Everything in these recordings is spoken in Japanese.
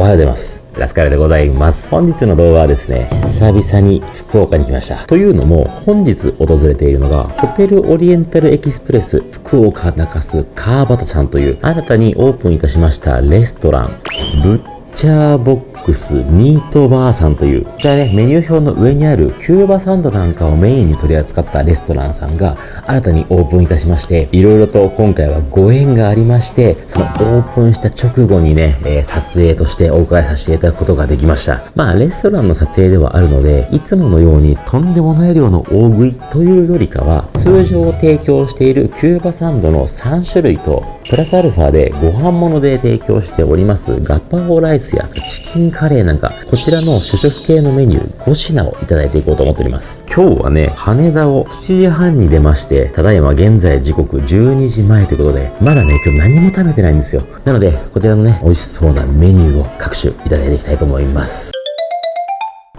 おはようございます。ラスカルでございます。本日の動画はですね、久々に福岡に来ました。というのも、本日訪れているのが、ホテルオリエンタルエキスプレス福岡中洲川端さんという、新たにオープンいたしましたレストラン、ブッチャーボッックスミートバーさんという、こちらね、メニュー表の上にあるキューバサンドなんかをメインに取り扱ったレストランさんが新たにオープンいたしまして、いろいろと今回はご縁がありまして、そのオープンした直後にね、えー、撮影としてお伺いさせていただくことができました。まあ、レストランの撮影ではあるので、いつものようにとんでもない量の大食いというよりかは、通常提供しているキューバサンドの3種類と、プラスアルファでご飯物で提供しておりますガッパオライスやチキンカレーなんか、こちらの主食系のメニュー5品をいただいていこうと思っております。今日はね、羽田を7時半に出まして、ただいま現在時刻12時前ということで、まだね、今日何も食べてないんですよ。なので、こちらのね、美味しそうなメニューを各種いただいていきたいと思います。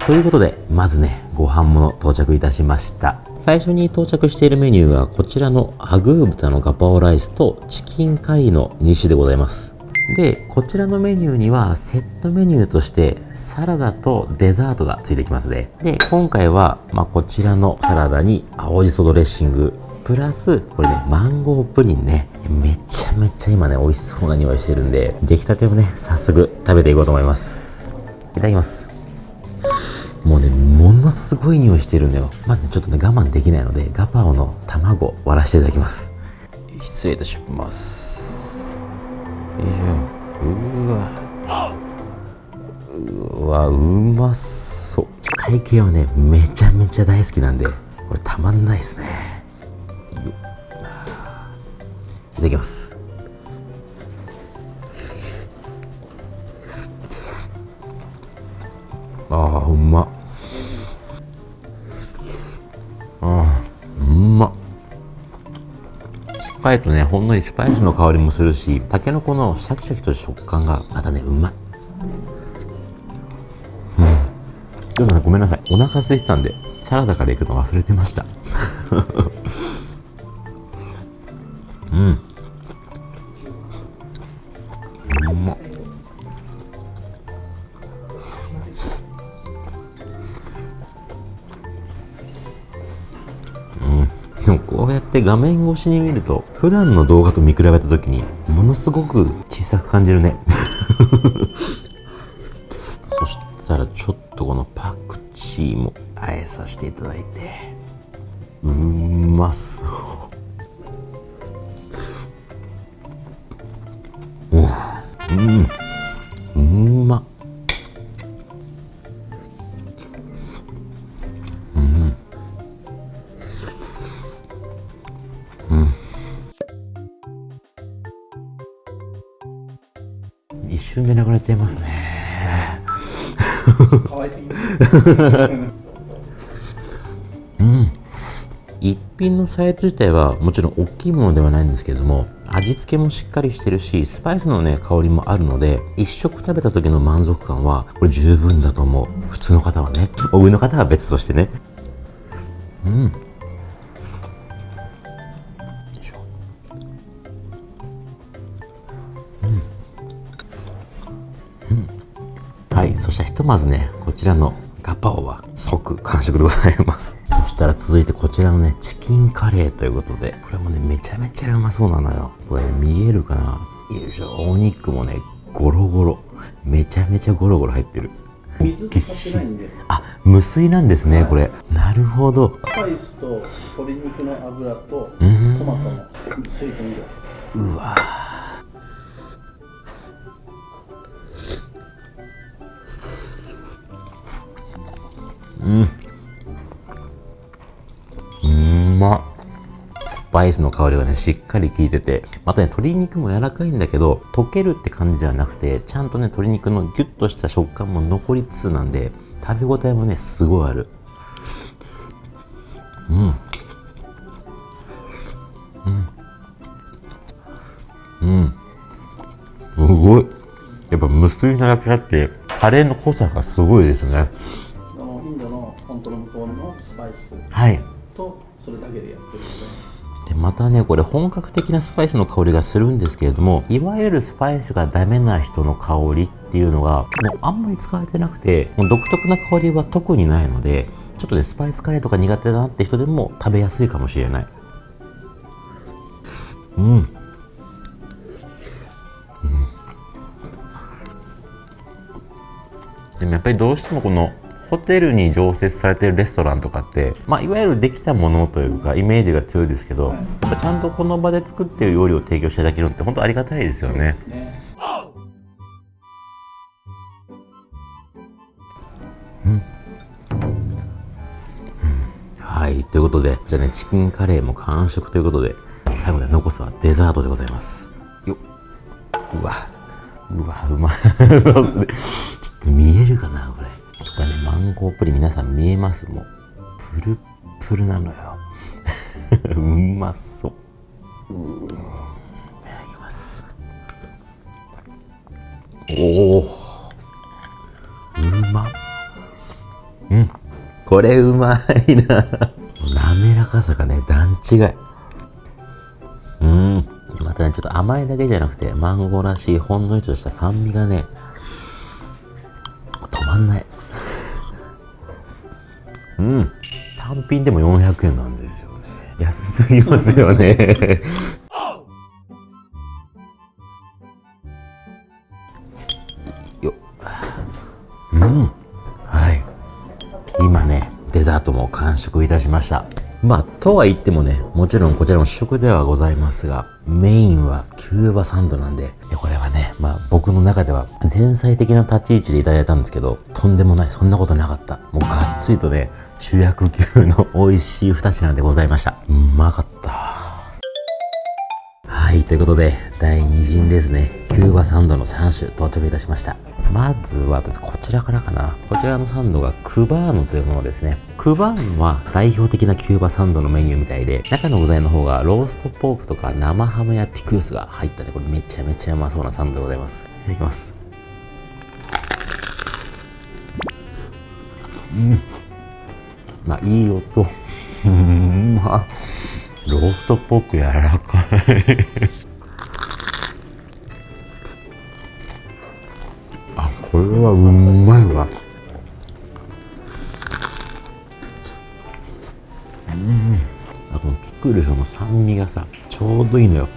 ということで、まずね、ご飯もの到着いたしました。最初に到着しているメニューはこちらのアグー豚のガパオライスとチキンカリーの2種でございます。で、こちらのメニューにはセットメニューとしてサラダとデザートがついてきますね。で、今回は、まあ、こちらのサラダに青じそドレッシング、プラス、これね、マンゴープリンね。めちゃめちゃ今ね、美味しそうな匂いしてるんで、出来たてをね、早速食べていこうと思います。いただきます。もうね、ものすごい匂いしてるんだよ。まずね、ちょっとね、我慢できないので、ガパオの卵割らせていただきます。失礼いたします。よいしょうわ。うわうまそう。体型はねめちゃめちゃ大好きなんでこれたまんないですね。いただきます。ああうまっ。ぱいとねほんのりスパイスの香りもするしたけのこのシャキシャキと食感がまたねうまい。うん。ちょっとごめんなさい。お腹空いてたんでサラダからいくの忘れてました。こうやって画面越しに見ると普段の動画と見比べた時にものすごく小さく感じるね。そしたらちょっとこのパクチーもあえさせていただいてうまそう。うん。かわいすぎうん。一品のサイズ自体はもちろん大きいものではないんですけれども味付けもしっかりしてるしスパイスのね香りもあるので一食食べた時の満足感はこれ十分だと思う。普通の方はね。お上の方は別としてね。うん。とまずね、こちらのガパオは即完食でございます。そしたら続いてこちらのね、チキンカレーということで、これもね、めちゃめちゃうまそうなのよ。これ、ね、見えるかな？よいしょ、お肉もね、ゴロゴロ。めちゃめちゃゴロゴロ入ってる。水使ってないんで。あ、無水なんですね、はい、これ。なるほど。スパイスと鶏肉の油とトマトの水分量です。うわうん。うん。まスパイスの香りがねしっかり効いててまたね鶏肉も柔らかいん。だけど溶けるって感じではなくてちゃん。とね鶏肉のギュッとした食感も残りつつなん。で食べ応えもねすごいあるうん。うん。うん。すごいやっぱ無水なだけあってカレーの濃さがすごいですねまたねこれ本格的なスパイスの香りがするんですけれどもいわゆるスパイスがダメな人の香りっていうのがもうあんまり使われてなくてもう独特な香りは特にないのでちょっとねスパイスカレーとか苦手だなって人でも食べやすいかもしれない。うん。でもやっぱりどうしてもこのホテルに常設されてるレストランとかって、まあ、いわゆるできたものというかイメージが強いですけど、やっぱちゃんとこの場で作ってる料理を提供していただけるのって本当ありがたいですよね。ねはい。ということでじゃあねチキンカレーも完食ということで最後で残すはデザートでございます。よっ。うわ。うわうま そうっすね。ちょっと見えるかなこれマンゴープリン皆さん見えます？もう。プルップルなのよ。うまそう。ういただきます。おおうま。っうん。これうまいな。滑らかさがね段違い。うん。またねちょっと甘いだけじゃなくてマンゴーらしいほんのりとした酸味がね品でも400円なんですよね。安すぎますよね。よっ。うん。はい。今ねデザートも完食いたしました。まあとは言ってもねもちろんこちらも食ではございますがメインはキューバサンドなんででこれはねまあ僕の中では前菜的な立ち位置でいただいたんですけどとんでもないそんなことなかった。もうがっつりとね主役級の美味しい2品でございましたうまかったはい、ということで、第2陣ですね。キューバサンドの3種到着いたしました。まずはこちらからかな。こちらのサンドがクバーノというものですね。クバーノは代表的なキューバサンドのメニューみたいで、中の具材の方がローストポークとか生ハムやピクルスが入ったね、これめちゃめちゃうまそうなサンドでございます。いただきます。うん。まあ、いい音。うん、まあ。ローストポーク柔らかい。あこれはうまいわ。うん。あとピクルスの酸味がさちょうどいいのよ。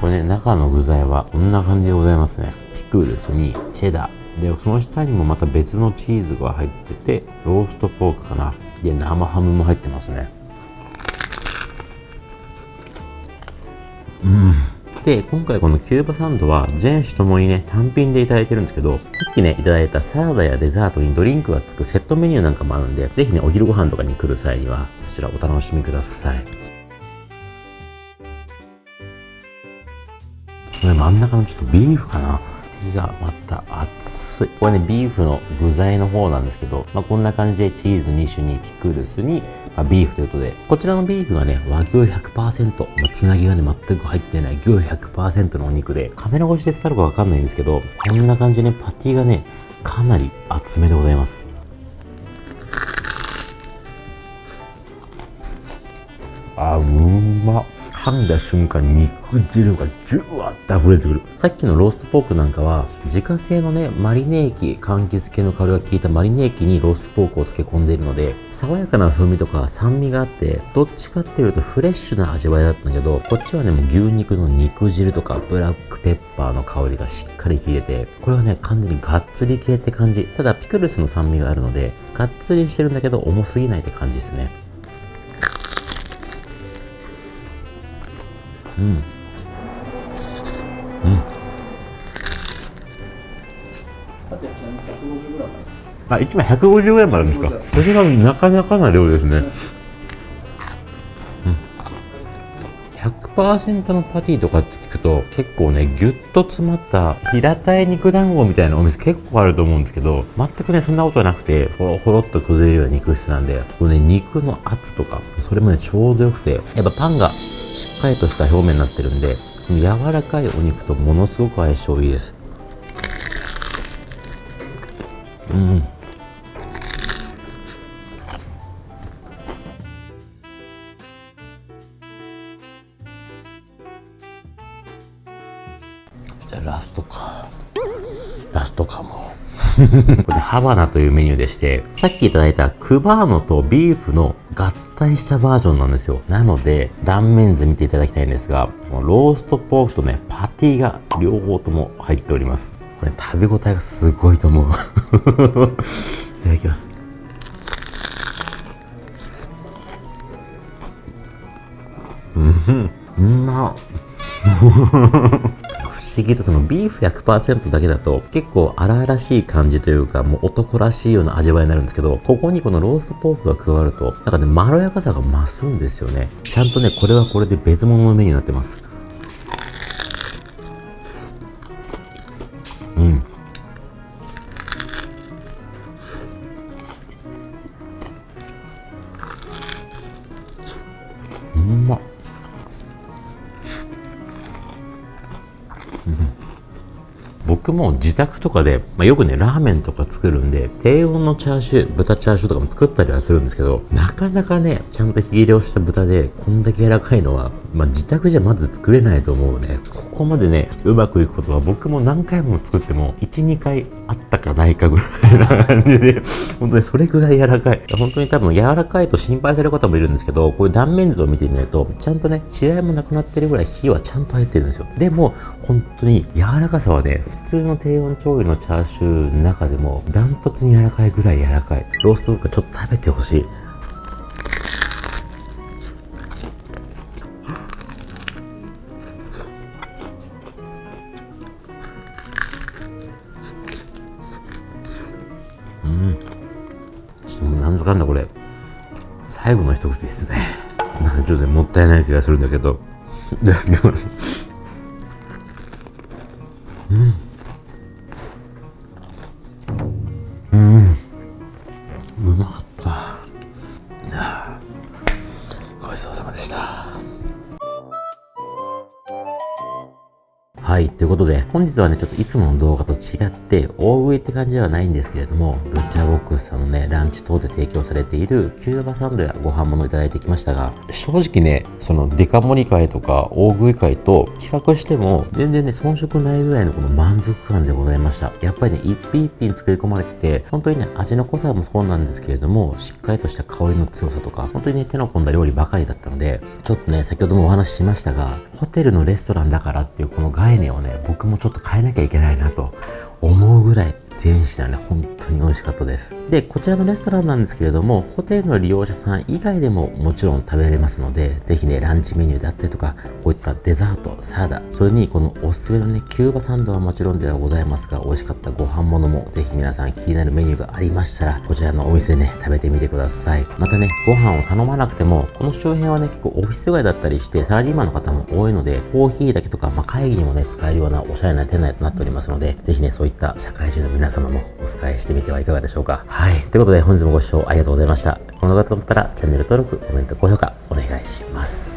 これね中の具材はこんな感じでございますね。ピクルスにチェダー。でその下にもまた別のチーズが入っててローストポークかな。で生ハムも入ってますね。うん。で今回このキューバサンドは全種ともにね単品でいただいてるんですけどさっきねいただいたサラダやデザートにドリンクがつくセットメニューなんかもあるんでぜひねお昼ご飯とかに来る際にはそちらお楽しみください。これ真ん中のちょっとビーフかな。がまた熱い。これねビーフの具材の方なんですけど、まあ、こんな感じでチーズ2種にピクルスに、まあ、ビーフということでこちらのビーフがね和牛100%、まあ、つなぎがね全く入ってない。牛100%のお肉で。カメラ越しで伝わるかわかんないんですけどこんな感じでねパティがねかなり厚めでございます。あうまっ。噛んだ瞬間肉汁がジュワッと溢れてくる。さっきのローストポークなんかは自家製のねマリネ液柑橘系の香りが効いたマリネ液にローストポークを漬け込んでいるので爽やかな風味とか酸味があってどっちかっていうとフレッシュな味わいだったんだけどこっちはねもう牛肉の肉汁とかブラックペッパーの香りがしっかり効いててこれはね完全にがっつり系って感じ。ただピクルスの酸味があるのでがっつりしてるんだけど重すぎないって感じですね。うんさてちなみに 150g ありますあ、1枚 150g あるんですかそれがなかなかな量ですね。うん。100%のパティとかって聞くと結構ね、ギュッと詰まった平たい肉団子みたいなお店結構あると思うんですけど、全くね、そんなことなくて、ほろほろっと崩れるような肉質なんで、これね、肉の圧とか、それもね、ちょうどよくて、やっぱパンがしっかりとした表面になってるんで柔らかいお肉とものすごく相性いいです。うん。じゃあラストか。ラストかも。これハバナというメニューでしてさっきいただいたクバーノとビーフのガッ体したバージョンなんですよ。なので、断面図見ていただきたいんですが、ローストポークとね、パティが両方とも入っております。これ食べ応えがすごいと思う。いただきます。うん、うま。不思議とそのビーフ100%だけだと結構荒々しい感じというかもう男らしいような味わいになるんですけどここにこのローストポークが加わるとなんかねまろやかさが増すんですよね。ちゃんとねこれはこれで別物のメニューになってます。僕も自宅とかで、まあ、よくねラーメンとか作るんで低温のチャーシュー豚チャーシューとかも作ったりはするんですけどなかなかねちゃんと火入れをした豚でこんだけ柔らかいのは、まあ、自宅じゃまず作れないと思うね。ここまでねうまくいくことは僕も何回も作っても12回あったかないかぐらいな感じで。本当にそれぐらい柔らかい。本当に多分柔らかいと心配される方もいるんですけどこういう断面図を見てみるとちゃんとね血合いもなくなってるぐらい火はちゃんと入ってるんですよ。でも本当に柔らかさはね普通の低温調理のチャーシューの中でもダントツに柔らかいぐらい柔らかい。ローストとかちょっと食べてほしい。一口ですね。なんかちょっとねもったいない気がするんだけど。い。たということで、本日はね、ちょっといつもの動画と違って、大食いって感じではないんですけれども、ブッチャーボックスさんのね、ランチ等で提供されているキューバサンドやご飯物をいただいてきましたが、正直ね、そのデカ盛り会とか大食い会と比較しても、全然ね、遜色ないぐらいのこの満足感でございました。やっぱりね、一品一品作り込まれてて、本当にね、味の濃さもそうなんですけれども、しっかりとした香りの強さとか、本当にね、手の込んだ料理ばかりだったので、ちょっとね、先ほどもお話ししましたが、ホテルのレストランだからっていうこの概念をね、僕もちょっと変えなきゃいけないなと思うぐらい全品ね、本当に美味しかったです。で、こちらのレストランなんですけれども、ホテルの利用者さん以外でももちろん食べれますので、ぜひね、ランチメニューであったりとか、こういったデザート、サラダ、それにこのおすすめのね、キューバサンドはもちろんではございますが、美味しかったご飯物も、ぜひ皆さん気になるメニューがありましたら、こちらのお店でね、食べてみてください。またね、ご飯を頼まなくても、この周辺はね、結構オフィス街だったりして、サラリーマンの方も多いので、コーヒーだけとか、まあ、会議にもね、使えるようなおしゃれな店内となっておりますので、ぜひね、そういった社会人の皆皆様もお使いしてみてはいかがでしょうか。はい。ということで、本日もご視聴ありがとうございました。この動画だと思ったら、チャンネル登録、コメント、高評価、お願いします。